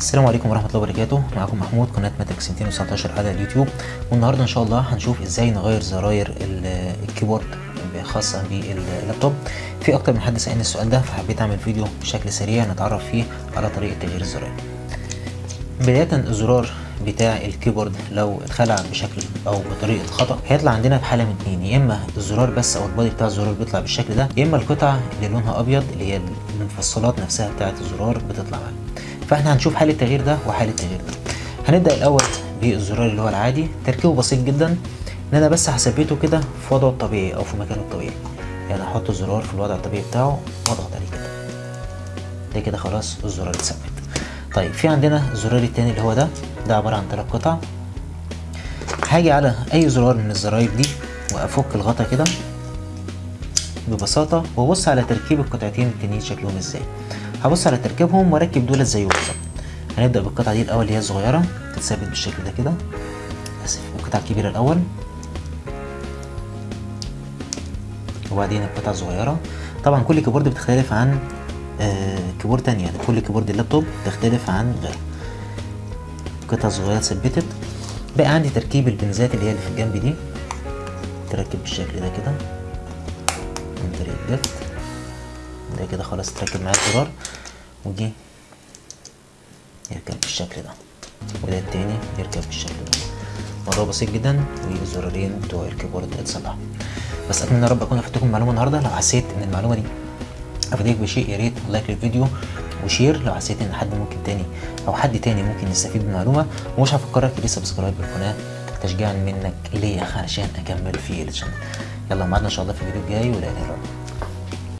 السلام عليكم ورحمة الله وبركاته. معكم محمود قناة ماتريكس 219 على اليوتيوب. والنهاردة إن شاء الله هنشوف إزاي نغير زراير ال- ال keyboard خاصة باللابتوب. في أكتر من حد سألني السؤال ده فحبيت أعمل فيديو بشكل سريع نتعرف فيه على طريقة تغيير الزراير بداية الزرار بتاع ال keyboard لو اتخلع بشكل أو بطريقة خطأ هيطلع عندنا بحالة من اتنين. يا إما الزرار بس أو ال body بتاع الزرار بيطلع بالشكل ده يا إما القطع اللي لونها أبيض اللي هي المفصلات نفسها بتاعة الزرار بتطلع. معانا فاحنا هنشوف حالة التغيير ده وحالة التغيير ده. هنبدأ الأول بالزرار اللي هو العادي. تركيبه بسيط جدا. إن أنا بس هثبته كده في وضعه الطبيعي أو في مكانه الطبيعي. يعني أحط الزرار في الوضع الطبيعي بتاعه واضغط عليه كده. ده كده خلاص الزرار اتثبت. طيب في عندنا الزرار التاني اللي هو ده. ده عبارة عن تلات قطع. هاجي على أي زرار من الزراير دي وأفك الغطا كده ببساطة وأبص على تركيب القطعتين التانيين شكلهم إزاي. هبص على تركيبهم وأركب دولت زيهم بالظبط. هنبدأ بالقطعة دي الأول اللي هي الصغيرة تتثبت بالشكل ده كده. آسف القطعة الكبيرة الأول. وبعدين القطعة الصغيرة. طبعا كل keyboard بتختلف عن آه keyboard تانية. يعني كل keyboard اللابتوب تختلف عن غيره. قطعة صغيرة اتثبتت. بقى عندي تركيب البنزات اللي هي اللي في الجنب دي. تركب بالشكل ده كده. من طريق ال left ده كده خلاص اتركب معايا الزرار ودي يركب بالشكل ده. وده التاني يركب بالشكل ده. موضوع بسيط جدا والزرارين بتوع ال keyboard اتصلحوا بس أتمنى يا رب أكون افدتكم المعلومة النهارده. لو حسيت إن المعلومة دي افادتك بشيء يا ريت like للفيديو و share. لو حسيت إن حد ممكن تاني أو حد تاني ممكن يستفيد من المعلومه ومش هفكرك تدوس subscribe للقناه تشجيعا منك ليا علشان أكمل في ال channel. يلا معادنا إن شاء الله في الفيديو الجاي. ولا اله الا الله